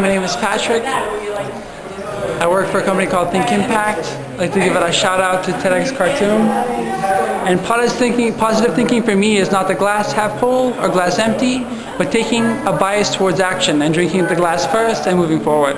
My name is Patrick. I work for a company called Think Impact. I'd like to give it a shout out to TEDx Khartoum. And positive thinking, positive thinking for me is not the glass half full or glass empty, but taking a bias towards action and drinking the glass first and moving forward.